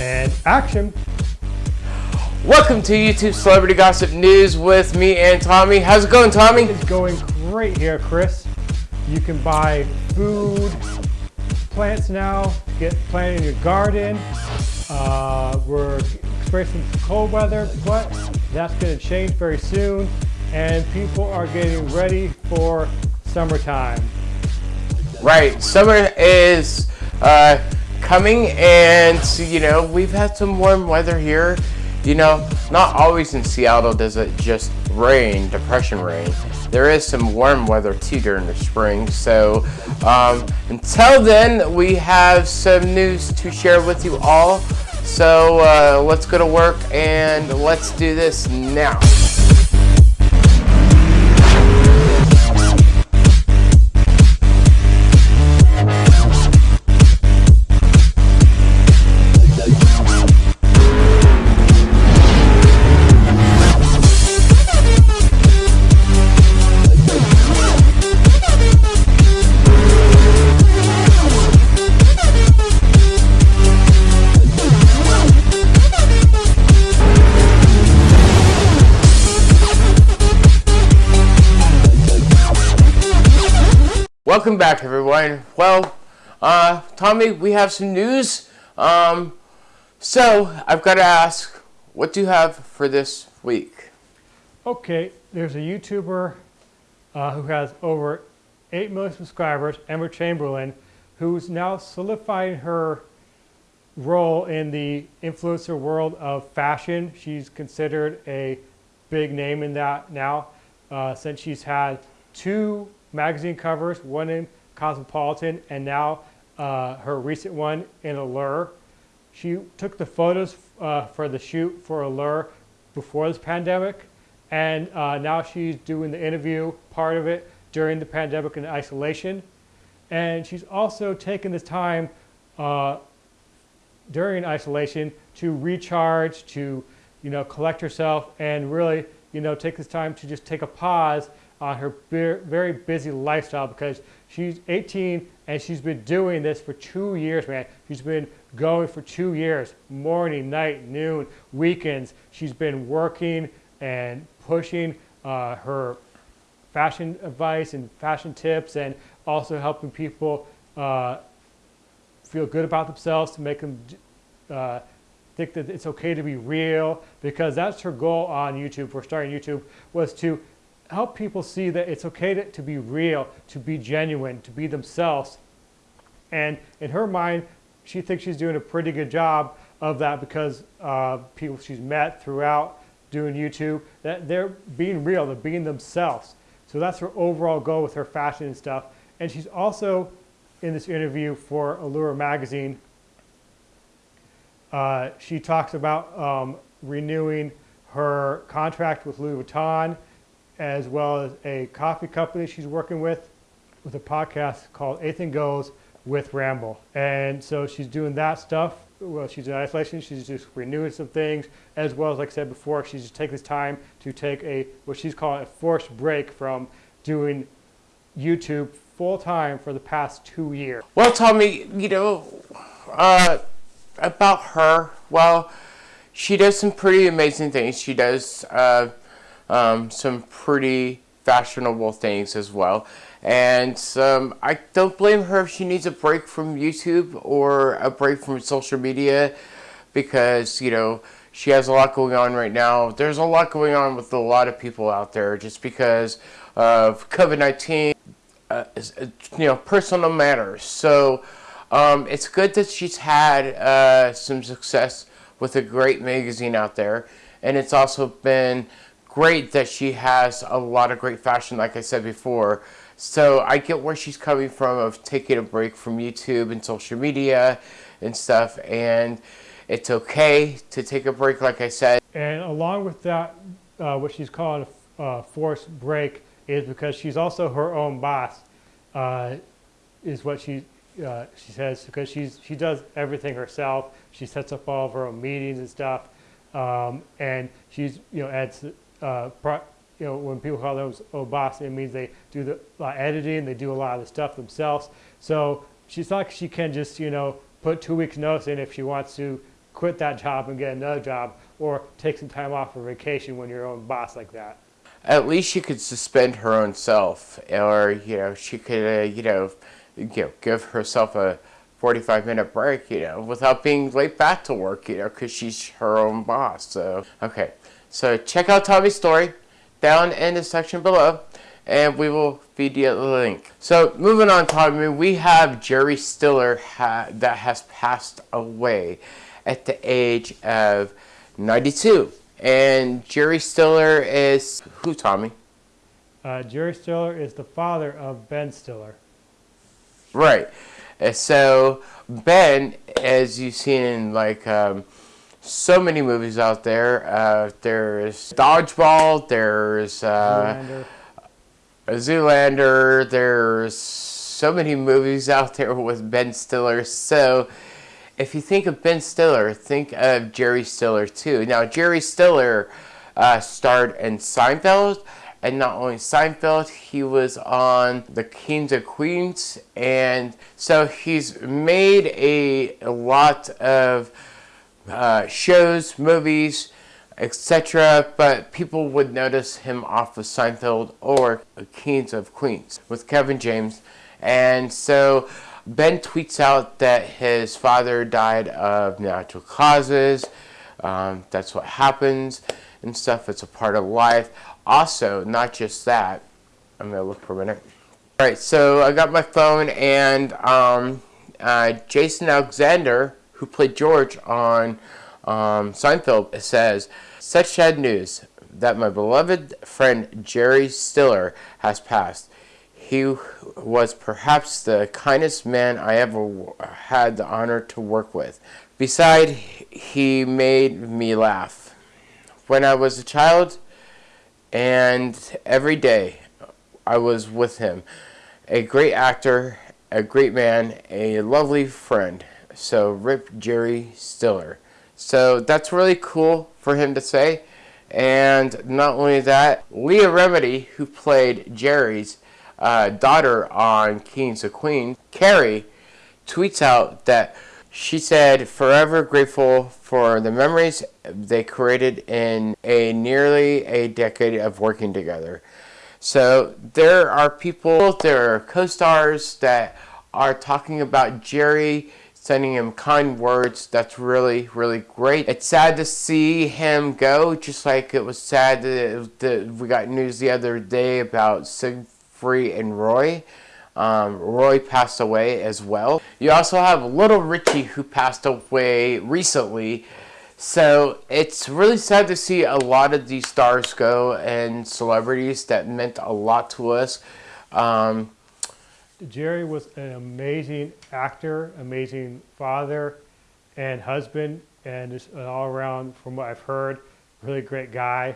and action. Welcome to YouTube Celebrity Gossip News with me and Tommy. How's it going, Tommy? It's going great here, Chris. You can buy food, plants now, get planted in your garden. Uh, we're experiencing cold weather, but that's going to change very soon, and people are getting ready for summertime. Right, summer is uh, coming, and you know we've had some warm weather here. You know, not always in Seattle does it just rain, depression rain. There is some warm weather too during the spring. So um, until then, we have some news to share with you all. So uh, let's go to work and let's do this now. Welcome back, everyone. Well, uh, Tommy, we have some news. Um, so, I've got to ask, what do you have for this week? Okay, there's a YouTuber uh, who has over 8 million subscribers, Emma Chamberlain, who's now solidifying her role in the influencer world of fashion. She's considered a big name in that now, uh, since she's had two magazine covers, one in Cosmopolitan, and now uh, her recent one in Allure. She took the photos uh, for the shoot for Allure before this pandemic, and uh, now she's doing the interview part of it during the pandemic and isolation. And she's also taken this time uh, during isolation to recharge, to you know, collect herself, and really you know, take this time to just take a pause on her very busy lifestyle because she's 18 and she's been doing this for two years, man. She's been going for two years, morning, night, noon, weekends. She's been working and pushing uh, her fashion advice and fashion tips and also helping people uh, feel good about themselves to make them uh, think that it's okay to be real because that's her goal on YouTube for starting YouTube was to help people see that it's okay to, to be real, to be genuine, to be themselves. And in her mind, she thinks she's doing a pretty good job of that because uh, people she's met throughout doing YouTube, that they're being real, they're being themselves. So that's her overall goal with her fashion and stuff. And she's also in this interview for Allure magazine. Uh, she talks about um, renewing her contract with Louis Vuitton as well as a coffee company she's working with, with a podcast called Anything Goes with Ramble. And so she's doing that stuff. Well, she's in isolation. She's just renewing some things, as well as, like I said before, she's just taking this time to take a what she's calling a forced break from doing YouTube full time for the past two years. Well, tell me, you know, uh, about her. Well, she does some pretty amazing things. She does. Uh, um, some pretty fashionable things as well. And um, I don't blame her if she needs a break from YouTube or a break from social media because, you know, she has a lot going on right now. There's a lot going on with a lot of people out there just because of COVID-19, uh, you know, personal matters. So um, it's good that she's had uh, some success with a great magazine out there. And it's also been great that she has a lot of great fashion, like I said before. So I get where she's coming from of taking a break from YouTube and social media and stuff. And it's okay to take a break, like I said. And along with that, uh, what she's calling a uh, forced break is because she's also her own boss, uh, is what she uh, she says because she's she does everything herself. She sets up all of her own meetings and stuff, um, and she's you know adds uh, you know, when people call those boss, it means they do the editing, they do a lot of the stuff themselves. So she's like she can just you know put two weeks notice in if she wants to quit that job and get another job or take some time off for vacation when you're your own boss like that. At least she could suspend her own self, or you know, she could uh, you know, you know, give herself a 45 minute break, you know, without being late back to work, you know, because she's her own boss. So, okay. So, check out Tommy's story down in the section below, and we will feed you the link. So, moving on, Tommy, we have Jerry Stiller ha that has passed away at the age of 92. And Jerry Stiller is who, Tommy? Uh, Jerry Stiller is the father of Ben Stiller. Right. So Ben, as you've seen in like um, so many movies out there, uh, there's Dodgeball, there's uh, Zoolander. Zoolander, there's so many movies out there with Ben Stiller. So if you think of Ben Stiller, think of Jerry Stiller too. Now Jerry Stiller uh, starred in Seinfeld and not only Seinfeld, he was on The Kings of Queens, and so he's made a, a lot of uh, shows, movies, etc. But people would notice him off of Seinfeld or Kings of Queens with Kevin James, and so Ben tweets out that his father died of natural causes. Um, that's what happens and stuff. It's a part of life. Also, not just that, I'm going to look for a minute. All right, so I got my phone and um, uh, Jason Alexander, who played George on um, Seinfeld, says, Such sad news that my beloved friend Jerry Stiller has passed. He was perhaps the kindest man I ever had the honor to work with. Besides, he made me laugh. When I was a child, and every day I was with him. A great actor, a great man, a lovely friend. So, Rip Jerry Stiller. So, that's really cool for him to say. And not only that, Leah Remini, who played Jerry's uh, daughter on Kings of Queens, Carrie, tweets out that she said, forever grateful for the memories they created in a nearly a decade of working together. So there are people, there are co-stars that are talking about Jerry, sending him kind words. That's really, really great. It's sad to see him go, just like it was sad that, we got news the other day about Siegfried and Roy. Um, Roy passed away as well. You also have Little Richie who passed away recently. So it's really sad to see a lot of these stars go and celebrities that meant a lot to us. Um, Jerry was an amazing actor, amazing father and husband, and just an all around, from what I've heard, really great guy.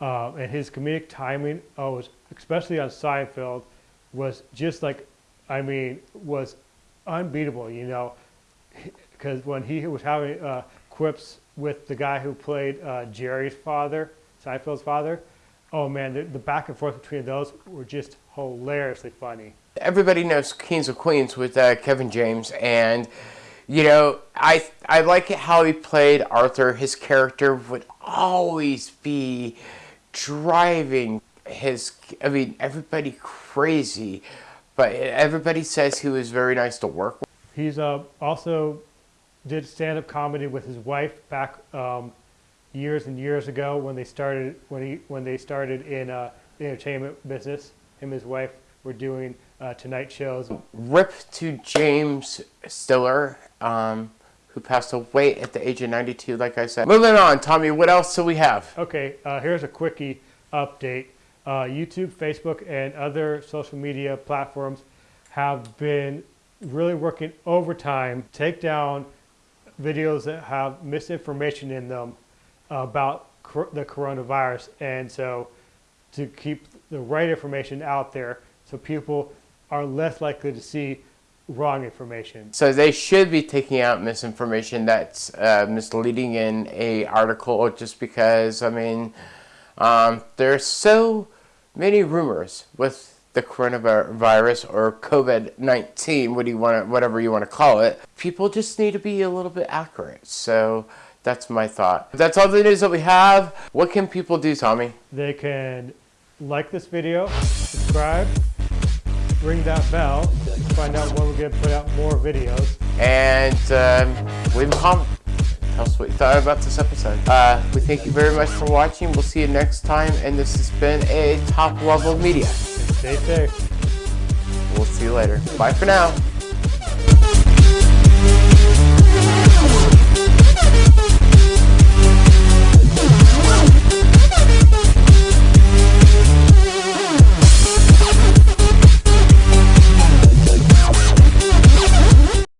Um, and his comedic timing, oh, was, especially on Seinfeld, was just like, I mean, was unbeatable, you know, because when he was having uh, quips with the guy who played uh, Jerry's father, Seinfeld's father, oh man, the, the, back and forth between those were just hilariously funny. Everybody knows Kings of Queens with uh, Kevin James, and you know, I I like how he played Arthur. His character would always be driving his, I mean, everybody crazy, but everybody says he was very nice to work with. He's uh, also did stand-up comedy with his wife back um, years and years ago when they started when he when they started in uh, the entertainment business. Him and his wife were doing uh, tonight shows. Rip to James Stiller, um, who passed away at the age of 92, like I said. Moving on, Tommy, what else do we have? Okay, uh, here's a quickie update uh, YouTube, Facebook, and other social media platforms have been really working overtime to take down videos that have misinformation in them about the coronavirus. And so to keep the right information out there so people are less likely to see wrong information. So they should be taking out misinformation that's uh, misleading in a article just because, I mean, um, there's so many rumors with the coronavirus or COVID-19, what do you want to, whatever you want to call it, people just need to be a little bit accurate. So that's my thought. That's all the news that we have. What can people do, Tommy? They can like this video, subscribe, ring that bell to find out when we're going to put out more videos. And um, leave a comment. Tell us what you thought about this episode. Uh, we thank you very much for watching. We'll see you next time. And this has been a top level media. Stay safe. We'll see you later. Bye for now.